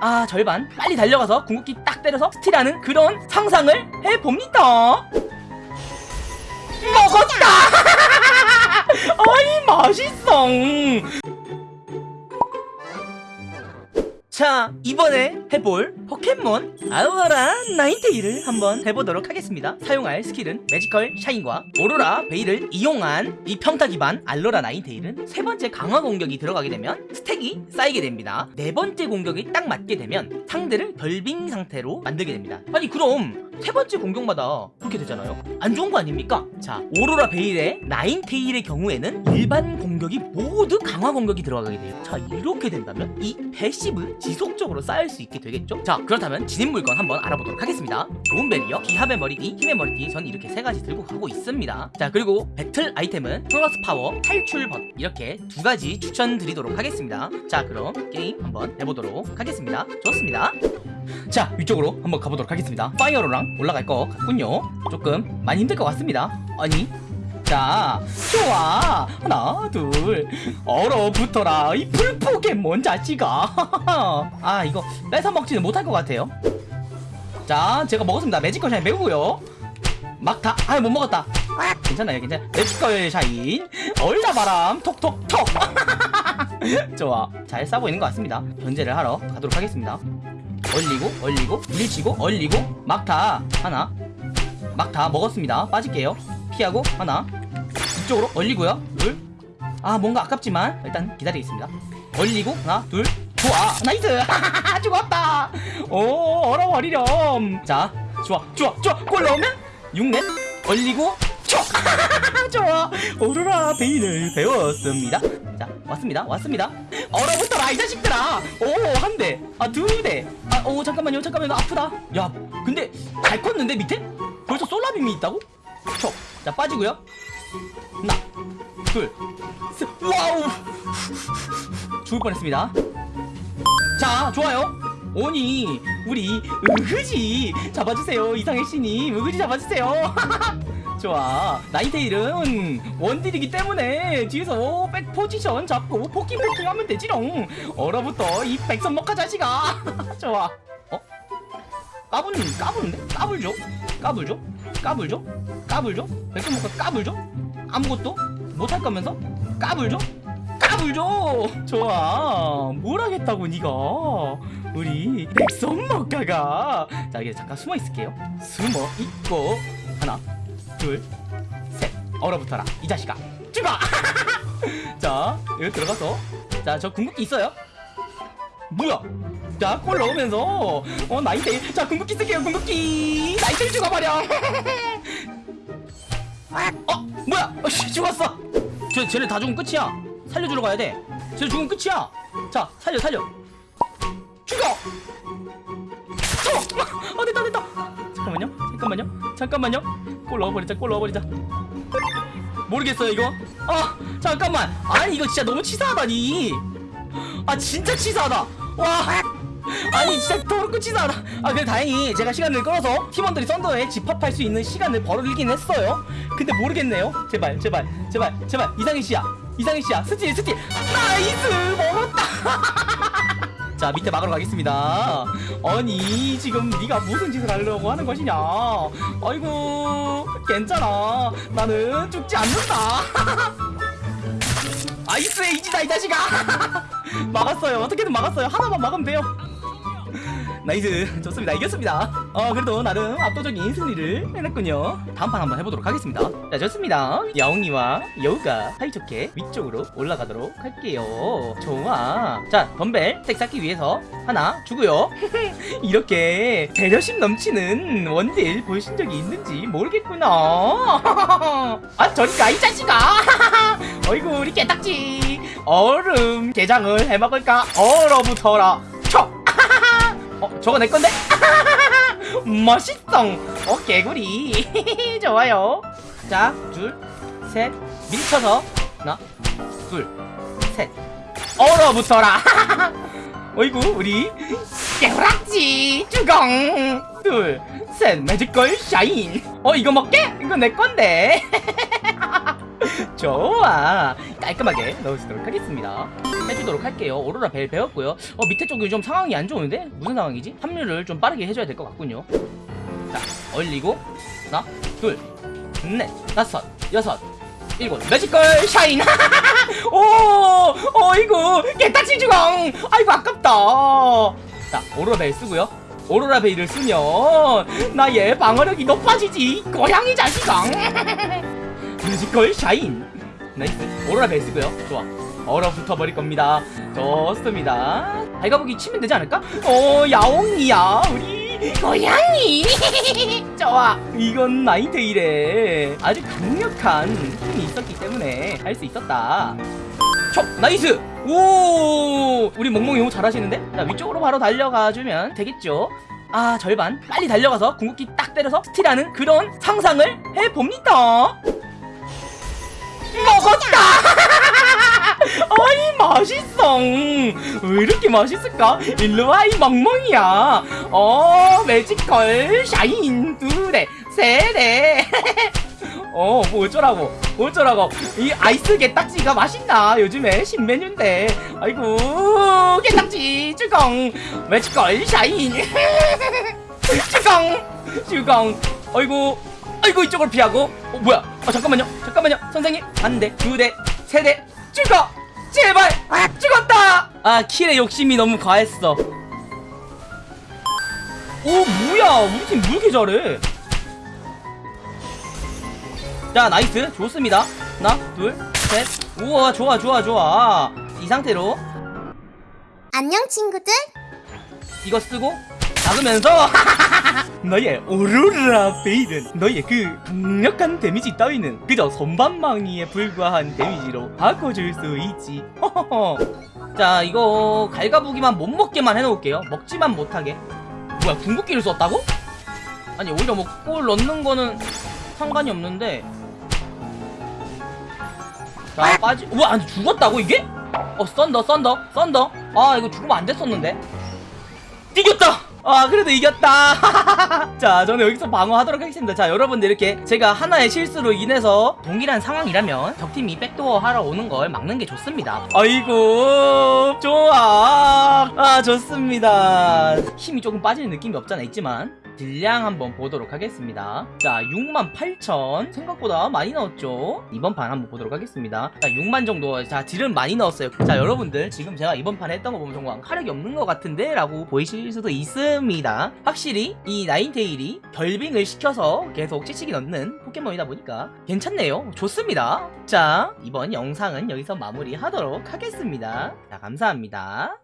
아 절반. 빨리 달려가서 궁극기 딱 때려서 스틸하는 그런 상상을 해봅니다. 먹었다! 아이 맛있어 자 이번에 해볼 포켓몬 알로라 나인테일을 한번 해보도록 하겠습니다. 사용할 스킬은 Magical Shine과 오로라 베일을 이용한 이 평타 기반 알로라 나인테일은 세 번째 강화 공격이 들어가게 되면 스택이 쌓이게 됩니다. 네 번째 공격이 딱 맞게 되면 상대를 결빙 상태로 만들게 됩니다. 아니 그럼 세 번째 공격마다 그렇게 되잖아요. 안 좋은 거 아닙니까? 자 오로라 베일의 나인테일의 경우에는 일반 공격이 모두 강화 공격이 들어가게 돼요. 자 이렇게 된다면 이 passive 지속적으로 쌓일 수 있게 되겠죠? 자 그렇다면 지닌 물건 한번 알아보도록 하겠습니다. 좋은 벨이요? 기합의 머리띠 힘의 머리띠 전 이렇게 세 가지 들고 가고 있습니다. 자 그리고 배틀 아이템은 플러스 파워 탈출 버튼 이렇게 두 가지 추천드리도록 하겠습니다. 자 그럼 게임 한번 해보도록 하겠습니다. 좋습니다 자 위쪽으로 한번 가보도록 하겠습니다. 파이어로랑 올라갈 것 같군요. 조금 많이 힘들 것 같습니다. 아니 자 좋아. 하나 둘. 얼어붙어라. 이 풀포켓몬 자식아. 아 이거 뺏어 먹지는 못할 것 같아요. 자 제가 먹었습니다. 매지컬 샤인 매우고요. 막 다 아유 못 먹었다. 괜찮아요 괜찮아 매지컬 샤인. 얼다바람. 톡톡톡. 좋아. 잘 싸고 있는 것 같습니다. 견제를 하러 가도록 하겠습니다 얼리고 얼리고 밀치고 얼리고. 막타 하나. 막타 먹었습니다. 빠질게요. 피하고 하나. 이쪽으로 얼리고요. 둘 아 뭔가 아깝지만 일단 기다리겠습니다. 얼리고 하나 둘. 좋아. nice. 죽었다. 오 얼어버리렴. 자 좋아 좋아 좋아. 골 넣으면 6넷. 얼리고 촉 좋아. 오로라 베일을 배웠습니다. 자 왔습니다. 왔습니다 얼어붙어라 이 자식들아. 오 한대 아 두대 아 오 잠깐만요 잠깐만요. 아프다. 야 근데 잘 컸는데 밑에? 벌써 Solar Beam이 있다고? 촉자 빠지고요. 하나 둘 셋. 와우. 죽을 뻔했습니다. 자 좋아요. 오니 우리 윽우지. 잡아주세요 이상해씨님. 윽우지 잡아주세요 좋아 나인테일은 원딜이기 때문에 뒤에서 back 포지션 잡고 poking poking 하면 되지롱 얼어붙어 이 백선 먹카 자식아 좋아 어? 까부는 까부는데? 까불죠? 까불죠? 까불죠? 까불죠? 백선 먹카 까불죠? 아무것도 못할 거면서 까불죠? 까불죠? 좋아 뭘 하겠다고 니가 우리 백선 먹카가 자 이게 잠깐 숨어 있을게요 숨어 있고 하나 둘 셋. 얼어붙어라 이 자식아. 죽어 자 여기 들어가서. 자 저 궁극기 있어요? 뭐야? 자 골 넣으면서. 어 나이테일 자 궁극기 쓸게요 궁극기. 나이테일 죽어버려. 어 뭐야? 어 씨 죽었어. 쟤, 쟤네 다 죽으면 끝이야. 살려주러 가야 돼 쟤 죽으면 끝이야. 자 살려 살려. 죽어 어, 어 됐다 됐다 잠깐만요. 잠깐만요. 잠깐만요. 골 넣어버리자 골 넣어버리자. 모르겠어요 이거. 아 잠깐만. 아니 이거 진짜 너무 치사하다니. 아 진짜 치사하다. 와. 아니 진짜 더럽고 치사하다. 아 그래 다행히 제가 시간을 끌어서 팀원들이 썬더에 집합할 수 있는 시간을 벌어들긴 했어요. 근데 모르겠네요. 제발 제발 제발 제발. 이상해씨야. 이상해씨야. 스틸 스틸. nice! 먹었다 자 밑에 막으러 가겠습니다. 아니 지금 네가 무슨 짓을 하려고 하는 것이냐? 아이고 괜찮아. 나는 죽지 않는다. Ice Age다 이 자식아. 막았어요. 어떻게든 막았어요. 하나만 막으면 돼요 nice. 좋습니다. 이겼습니다. 어 그래도 나름 압도적인 승리를 해냈군요. 다음 판 한번 해보도록 하겠습니다. 자 좋습니다. 야옹이와 여우가 사이좋게 위쪽으로 올라가도록 할게요. 좋아. 자 덤벨 스택 쌓기 위해서 하나 주고요. 이렇게 배려심 넘치는 원딜 보신 적이 있는지 모르겠구나. 아 저리가 이 자식아! 어이구 우리 개딱지. 얼음 게장을 해먹을까? 얼어붙어라 저거 내 건데? 멋있어. 어, 개구리. 좋아요. 자, 둘, 셋, 밀쳐서 하나, 둘, 셋. 얼어붙어라. 어이구, 우리 개구락지 주공. 둘, 셋, 매직걸 샤인. 어, 이거 먹게? 이거 내 건데. 좋아 깔끔하게 넣어주도록 하겠습니다 해주도록 할게요. 오로라 벨 배웠고요. 어 밑에 쪽이 좀 상황이 안 좋은데? 무슨 상황이지? 합류를 좀 빠르게 해줘야 될 것 같군요. 자 얼리고 하나 둘넷 다섯 여섯 일곱. Magical Shine! 오! 어이구 깨딱지 주공 아이고 아깝다. 자 오로라 베일 쓰고요. 오로라 베일을 쓰면 나의 방어력이 높아지지 고양이 자식아. Magical Shine. nice. 오로라 베일 쓰고요. 좋아 얼어붙어 버릴 겁니다. 좋습니다. 발가보기 치면 되지 않을까? 어 야옹이야 우리. 고양이. 좋아. 이건 나인테일에 아주 강력한 힘이 있었기 때문에 할 수 있었다. 촉 nice. 오 우리 멍멍이 너무 잘하시는데? 자 위쪽으로 바로 달려가 주면 되겠죠? 아 절반. 빨리 달려가서 궁극기 딱 때려서 스틸하는 그런 상상을 해봅니다. 먹었다 아니 맛있어 왜 이렇게 맛있을까 일로와 이 멍멍이야 어 magical shine 두대 세대 어, 뭐 어쩌라고, 뭐 어쩌라고. 이 아이스 게딱지가 맛있나? 요즘에 신메뉴인데. 아이고, 게딱지, 쭈공. magical shine. 쭈공, 쭈공. 아이고, 아이고, 이쪽을 피하고. 어, 뭐야? 아, 잠깐만요, 잠깐만요. 선생님. 한 대, 두 대, 세 대, 죽어! 제발! 아, 죽었다! 아, kill의 욕심이 너무 과했어. 오, 뭐야. 우리 팀 왜 이렇게 잘해? 자 nice 좋습니다 하나 둘 셋 우와 좋아 좋아 좋아 이 상태로 안녕 친구들 이거 쓰고 막으면서 너의 오로라 베일은 너의 그 강력한 데미지 따위는 그저 솜방망이에 불과한 데미지로 바꿔줄 수 있지. 허허허. 자 이거 갈가부기만 못 먹게만 해놓을게요. 먹지만 못하게. 뭐야 궁극기를 썼다고? 아니 오히려 뭐 골 넣는 거는 상관이 없는데. 자 빠지 우와 아니 죽었다고 이게? 어 썬더 썬더 썬더. 아 이거 죽으면 안 됐었는데. 이겼다 아 그래도 이겼다. 자 저는 여기서 방어하도록 하겠습니다. 자 여러분들 이렇게 제가 하나의 실수로 인해서 동일한 상황이라면 적팀이 backdoor 하러 오는 걸 막는 게 좋습니다. 아이고 좋아. 아 좋습니다. 힘이 조금 빠지는 느낌이 없잖아 있지만 딜량 한번 보도록 하겠습니다. 자 68,000 생각보다 많이 넣었죠? 이번 판 한번 보도록 하겠습니다. 자 6만 정도. 자 딜은 많이 넣었어요. 자 여러분들 지금 제가 이번 판에 했던 거 보면 정말 화력이 없는 것 같은데? 라고 보이실 수도 있습니다. 확실히 이 나인테일이 결빙을 시켜서 계속 치치기 넣는 포켓몬이다 보니까 괜찮네요. 좋습니다. 자 이번 영상은 여기서 마무리하도록 하겠습니다. 자 감사합니다